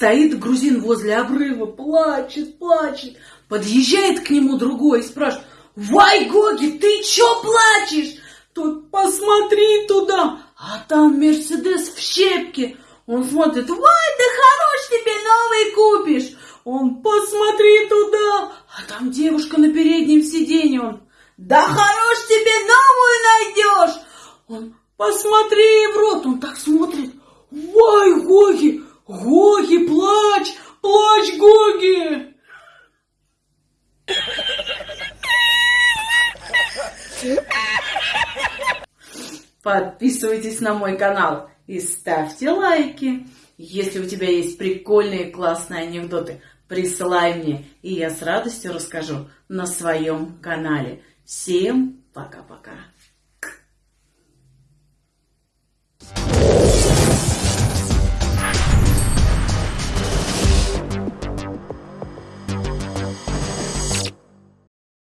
Стоит грузин возле обрыва, плачет, плачет. Подъезжает к нему другой и спрашивает, «Вай, Гоги, ты чё плачешь?» Тот, посмотри туда, а там Мерседес в щепке. Он смотрит, «Вай, да хорош тебе новый купишь!» Он, посмотри туда, а там девушка на переднем сиденье. Он, «Да хорош тебе новую найдешь!» Он, посмотри в рот, он так смотрит, «Вай, Гоги, Гоги, Подписывайтесь на мой канал и ставьте лайки. Если у тебя есть прикольные классные анекдоты, присылай мне, и я с радостью расскажу на своем канале. Всем пока-пока.